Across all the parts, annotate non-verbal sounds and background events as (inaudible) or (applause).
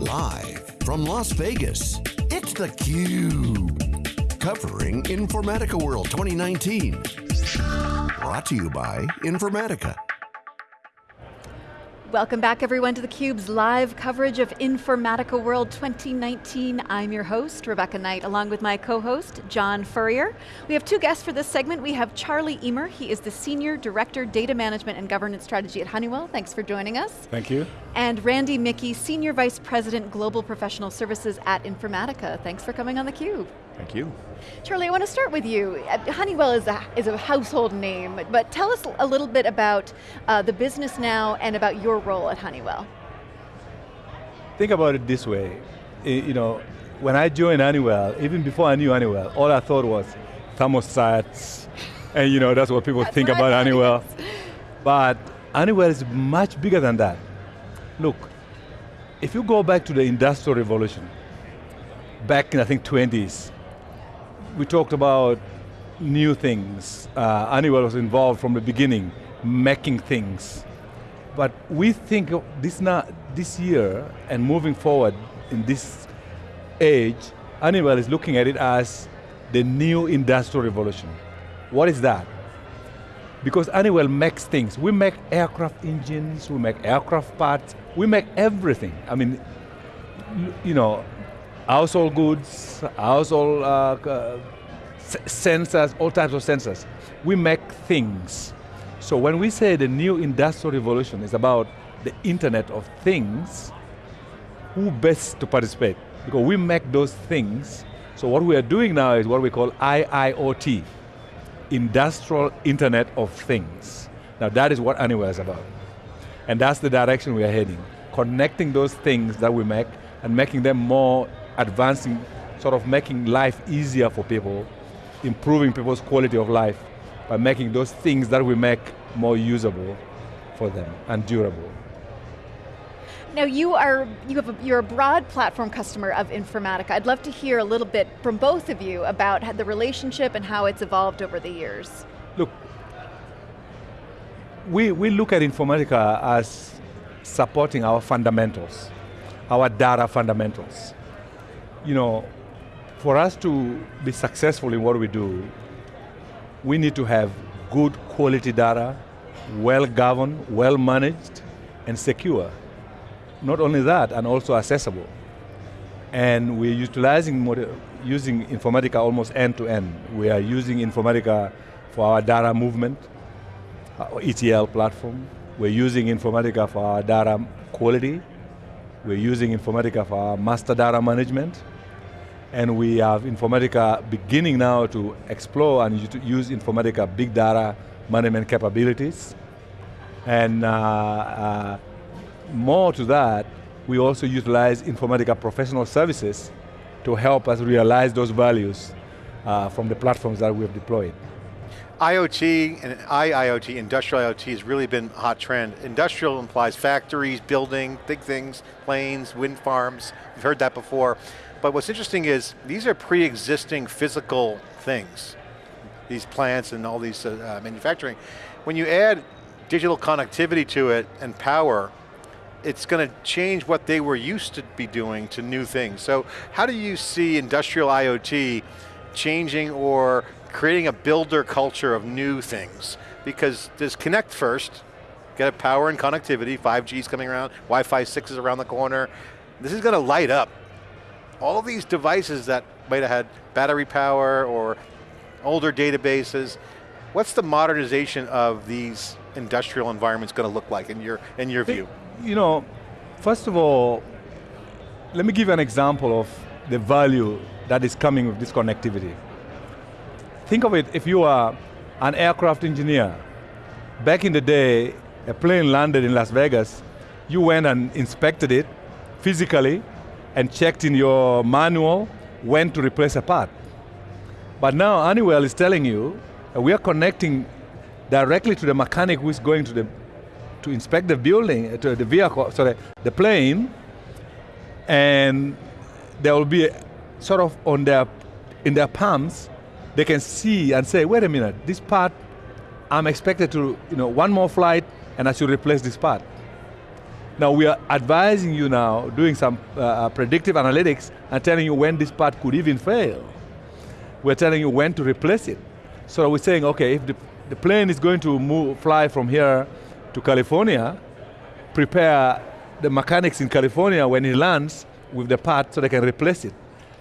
Live from Las Vegas, it's theCUBE. Covering Informatica World 2019. Brought to you by Informatica. Welcome back everyone to theCUBE's live coverage of Informatica World 2019. I'm your host, Rebecca Knight, along with my co-host, John Furrier. We have two guests for this segment. We have Charlie Eamer, he is the Senior Director, Data Management and Governance Strategy at Honeywell. Thanks for joining us. Thank you. And Randy Mickey, Senior Vice President, Global Professional Services at Informatica. Thanks for coming on theCUBE. Thank you. Charlie, I want to start with you. Uh, Honeywell is a, is a household name, but tell us a little bit about uh, the business now and about your role at Honeywell. Think about it this way, you know, when I joined Honeywell, even before I knew Honeywell, all I thought was thermostats, and you know, that's what people that's think what about Honeywell. But Honeywell is much bigger than that. Look, if you go back to the Industrial Revolution, back in I think 20s, we talked about new things. Uh, was involved from the beginning, making things. But we think this, now, this year and moving forward in this age, Honeywell is looking at it as the new industrial revolution. What is that? Because Honeywell makes things. We make aircraft engines, we make aircraft parts, we make everything. I mean, you know, household goods, household uh, sensors, all types of sensors. We make things. So when we say the new industrial revolution is about the internet of things, who best to participate? Because we make those things, so what we are doing now is what we call IIoT, Industrial Internet of Things. Now that is what Honeywell is about. And that's the direction we are heading. Connecting those things that we make and making them more advancing, sort of making life easier for people, improving people's quality of life by making those things that we make more usable for them and durable. Now you are, you have a, you're a broad platform customer of Informatica. I'd love to hear a little bit from both of you about the relationship and how it's evolved over the years. Look, we, we look at Informatica as supporting our fundamentals, our data fundamentals you know, for us to be successful in what we do, we need to have good quality data, well governed, well managed, and secure. Not only that, and also accessible. And we're utilizing, using Informatica almost end to end. We are using Informatica for our data movement, our ETL platform. We're using Informatica for our data quality. We're using Informatica for our master data management and we have Informatica beginning now to explore and use Informatica big data management capabilities. And uh, uh, more to that, we also utilize Informatica professional services to help us realize those values uh, from the platforms that we have deployed. IoT and IIoT, industrial IoT has really been a hot trend. Industrial implies factories, building, big things, planes, wind farms, we've heard that before. But what's interesting is, these are pre-existing physical things. These plants and all these uh, uh, manufacturing. When you add digital connectivity to it and power, it's going to change what they were used to be doing to new things. So how do you see industrial IoT changing or creating a builder culture of new things? Because there's connect first, get a power and connectivity, 5G is coming around, Wi-Fi 6 is around the corner. This is going to light up all of these devices that might have had battery power or older databases, what's the modernization of these industrial environments going to look like in your, in your view? You know, first of all, let me give you an example of the value that is coming with this connectivity. Think of it if you are an aircraft engineer. Back in the day, a plane landed in Las Vegas, you went and inspected it physically, and checked in your manual when to replace a part. But now Honeywell is telling you, we are connecting directly to the mechanic who is going to the to inspect the building, uh, to the vehicle, sorry, the plane, and there will be sort of on their, in their palms, they can see and say, wait a minute, this part, I'm expected to, you know, one more flight and I should replace this part. Now we are advising you now, doing some uh, uh, predictive analytics and telling you when this part could even fail. We're telling you when to replace it. So we're saying, okay, if the, the plane is going to move, fly from here to California, prepare the mechanics in California when it lands with the part so they can replace it.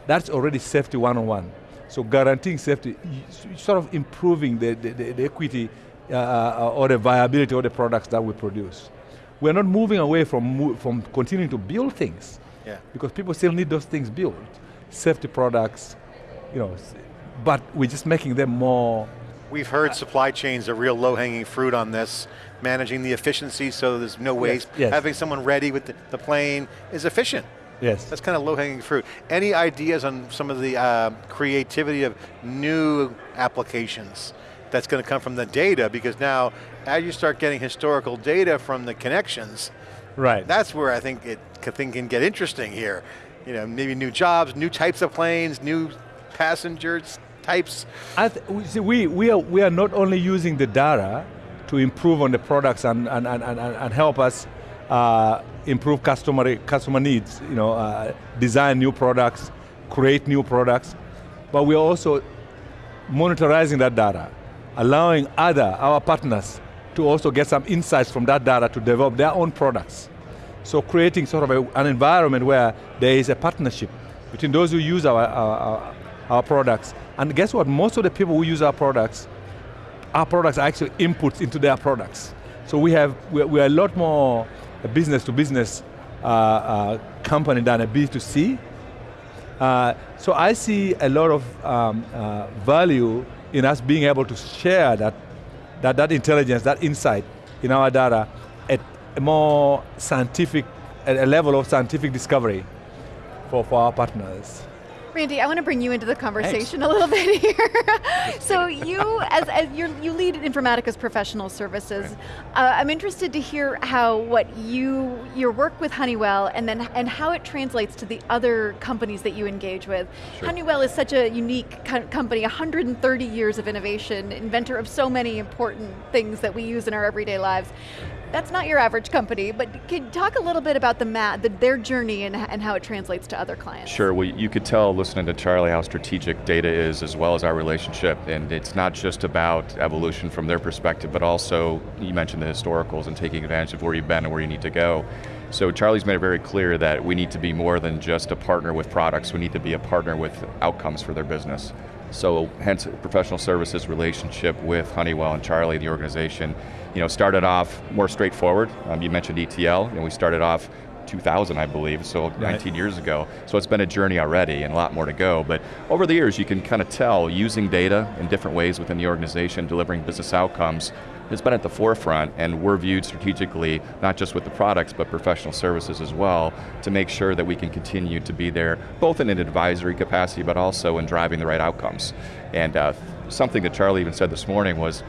That's already safety one-on-one. So guaranteeing safety, sort of improving the, the, the equity uh, uh, or the viability of the products that we produce. We're not moving away from, from continuing to build things. Yeah. Because people still need those things built. Safety products, you know, but we're just making them more We've heard supply chains are real low-hanging fruit on this, managing the efficiency so there's no waste. Yes, yes. Having someone ready with the, the plane is efficient. Yes. That's kind of low-hanging fruit. Any ideas on some of the uh, creativity of new applications that's going to come from the data? Because now, as you start getting historical data from the connections, Right. that's where I think it can, thing can get interesting here. You know, maybe new jobs, new types of planes, new passengers types. I th- we, see, we, we, are, we are not only using the data to improve on the products and, and, and, and, and help us uh, improve customer, customer needs, you know, uh, design new products, create new products, but we are also monitorizing that data, allowing other, our partners, to also get some insights from that data to develop their own products. So creating sort of a, an environment where there is a partnership between those who use our, our, our, products. And guess what, most of the people who use our products, our products are actually inputs into their products. So we have, we're, we're a lot more a business to business uh, uh, company than a B2C. Uh, so I see a lot of um, uh, value in us being able to share that, that, that intelligence, that insight in our data at a more scientific, at a level of scientific discovery for, for our partners. Randy, I want to bring you into the conversation a little bit (laughs) here. so you, as, as you lead Informatica's professional services, uh, I'm interested to hear how what you, your work with Honeywell and then and how it translates to the other companies that you engage with. Sure. Honeywell is such a unique co company, 130 years of innovation, inventor of so many important things that we use in our everyday lives. That's not your average company, but can you talk a little bit about the mat, the, their journey and, and how it translates to other clients? Sure, well you could tell listening to Charlie how strategic data is as well as our relationship and it's not just about evolution from their perspective but also, you mentioned the historicals and taking advantage of where you've been and where you need to go. So Charlie's made it very clear that we need to be more than just a partner with products, we need to be a partner with outcomes for their business. So hence professional services relationship with Honeywell and Charlie, the organization, you know, started off more straightforward. Um, you mentioned ETL, and we started off 2000, I believe, so Right. 19 years ago. So it's been a journey already and a lot more to go. But over the years, you can kind of tell using data in different ways within the organization, delivering business outcomes, has been at the forefront and we're viewed strategically, not just with the products, but professional services as well, to make sure that we can continue to be there, both in an advisory capacity, but also in driving the right outcomes. And uh, something that Charlie even said this morning was,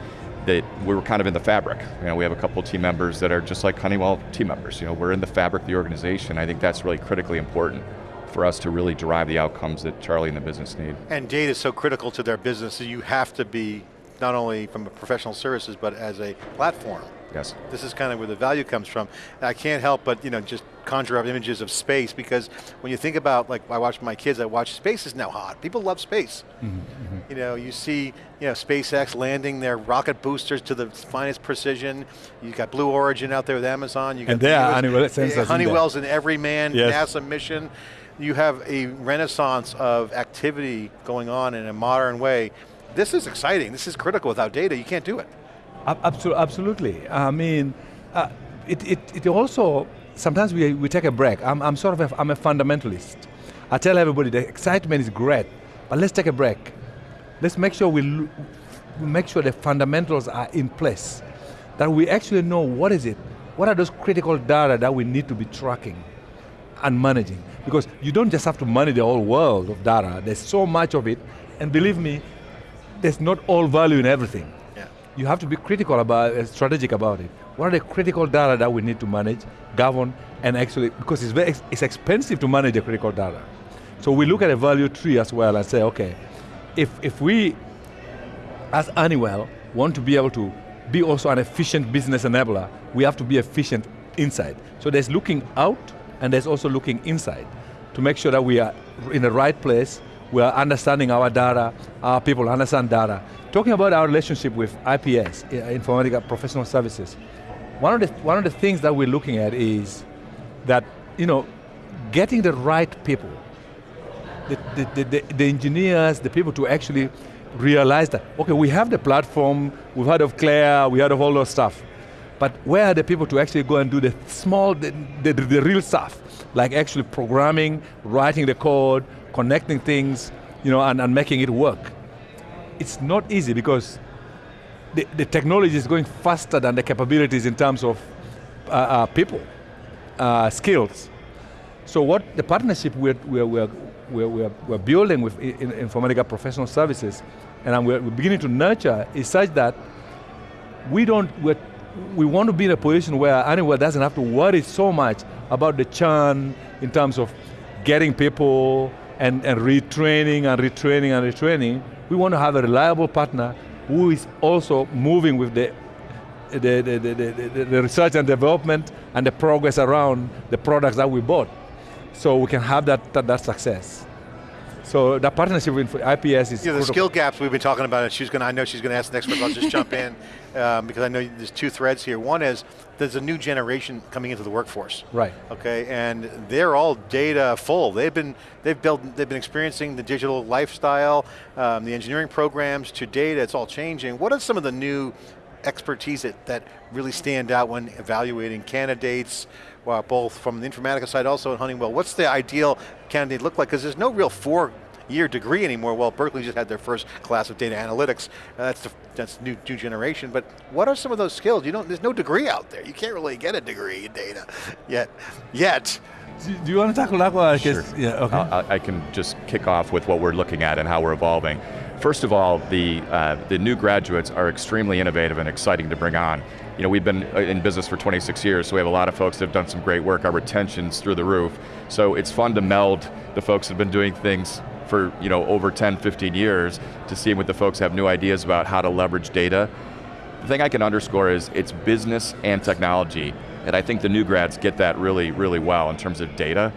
that we were kind of in the fabric. You know, we have a couple team members that are just like Honeywell team members. You know, we're in the fabric of the organization. I think that's really critically important for us to really derive the outcomes that Charlie and the business need. And data is so critical to their business that you have to be, not only from professional services, but as a platform. Yes. This is kind of where the value comes from. I can't help but you know just conjure up images of space because when you think about like I watch my kids, I watch space is now hot. People love space. Mm-hmm, mm-hmm. You know, you see you know SpaceX landing their rocket boosters to the finest precision. You got Blue Origin out there with Amazon. You got And there Honeywell sensors in. Honeywell's in every man Yes. NASA mission. You have a renaissance of activity going on in a modern way. This is exciting. This is critical. Without data, you can't do it. Ab- Absolutely. I mean, uh, it, it, it also, sometimes we, we take a break. I'm, I'm sort of a, I'm a fundamentalist. I tell everybody the excitement is great, but let's take a break. Let's make sure we, we make sure the fundamentals are in place. That we actually know what is it, what are those critical data that we need to be tracking and managing. Because you don't just have to manage the whole world of data. There's so much of it, and believe me, there's not all value in everything. Yeah. You have to be critical about, uh, strategic about it. What are the critical data that we need to manage, govern, and actually, because it's very, it's expensive to manage the critical data. So we look at a value tree as well and say, okay, if, if we, as Honeywell, want to be able to be also an efficient business enabler, we have to be efficient inside. So there's looking out and there's also looking inside to make sure that we are in the right place, we are understanding our data, our people understand data. Talking about our relationship with IPS, eh, Informatica Professional Services, one of the, one of the things that we're looking at is that, you know, getting the right people, the, the, the, the, engineers, the people to actually realize that, okay, we have the platform, we've heard of Claire, we heard of all those stuff, but where are the people to actually go and do the small, the, the, the real stuff, like actually programming, writing the code, connecting things, you know, and, and making it work. It's not easy because the, the technology is going faster than the capabilities in terms of uh, uh, people, uh, skills. So what the partnership we're, we're, we're, we're, we're building with Informatica Professional Services, and we're, beginning to nurture, is such that we don't, we want to be in a position where anyone doesn't have to worry so much about the churn in terms of getting people and, and retraining and retraining and retraining. We want to have a reliable partner who is also moving with the the, the, the, the, research and development and the progress around the products that we bought. So we can have that, that, that success. So the partnership with IPS is- Yeah, the skill gaps we've been talking about, and she's going to, I know she's going to ask the next question, I'll just jump in, (laughs) um, because I know there's two threads here. One is, there's a new generation coming into the workforce. Right. Okay, and they're all data full. They've been, they've built, they've been experiencing the digital lifestyle, um, the engineering programs to data, it's all changing. What are some of the new expertise that, that really stand out when evaluating candidates, well, both from the Informatica side, also at Honeywell. What's the ideal candidate look like? Because there's no real four year degree anymore. Well, Berkeley just had their first class of data analytics. Uh, that's the, that's new, new generation. But what are some of those skills? You don't. There's no degree out there. You can't really get a degree in data yet. Yet. Do you want to tackle that one? Sure. Yeah, okay. I, I can just kick off with what we're looking at and how we're evolving. First of all, the, uh, the new graduates are extremely innovative and exciting to bring on. You know, we've been uh, in business for 26 years, so we have a lot of folks that have done some great work. Our retention's through the roof. So it's fun to meld the folks that have been doing things for you know, over 10, 15 years to see what the folks have new ideas about how to leverage data. The thing I can underscore is it's business and technology, and I think the new grads get that really, really well in terms of data.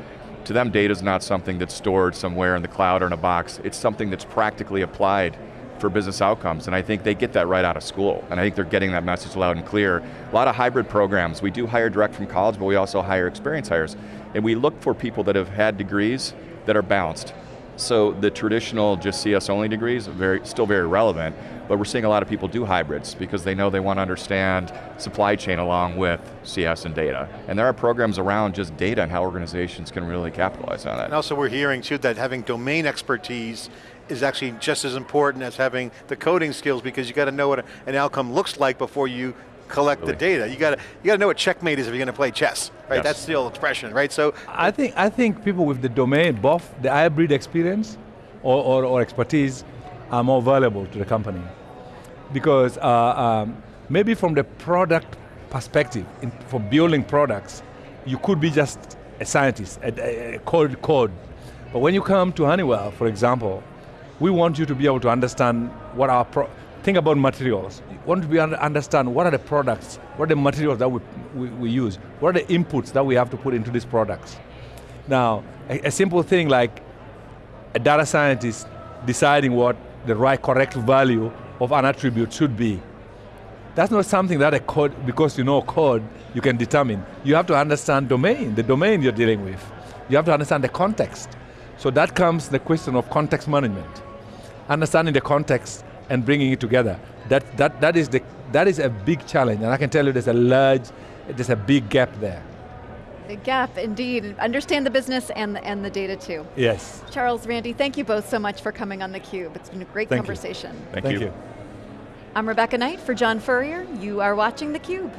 To them, data is not something that's stored somewhere in the cloud or in a box. It's something that's practically applied for business outcomes, and I think they get that right out of school, and I think they're getting that message loud and clear. A lot of hybrid programs. We do hire direct from college, but we also hire experienced hires, and we look for people that have had degrees that are balanced. So the traditional just CS only degrees, very, still very relevant, but we're seeing a lot of people do hybrids because they know they want to understand supply chain along with CS and data. And there are programs around just data and how organizations can really capitalize on that. And also we're hearing too that having domain expertise is actually just as important as having the coding skills because you got to know what an outcome looks like before you collect really? the data. You got to you got to know what checkmate is if you're going to play chess, right? Yes. That's the old expression, right? So I think I think people with the domain, both the hybrid experience or, or, or expertise, are more valuable to the company because uh, um, maybe from the product perspective, in, for building products, you could be just a scientist, a, a code code. But when you come to Honeywell, for example, we want you to be able to understand what our, pro think about materials. We want to be understand what are the products, what are the materials that we, we, we, use, what are the inputs that we have to put into these products. Now, a, a simple thing like a data scientist deciding what the right correct value of an attribute should be. That's not something that a code, because you know code, you can determine. You have to understand domain, the domain you're dealing with. You have to understand the context. So that comes the question of context management. Understanding the context and bringing it together. That, that, that, is the, that is a big challenge, and I can tell you there's a large, there's a big gap there. Big gap, indeed. Understand the business and the, and the data too. Yes. Charles, Randy, thank you both so much for coming on theCUBE. It's been a great thank conversation. Thank, thank you. you. I'm Rebecca Knight for John Furrier. You are watching theCUBE.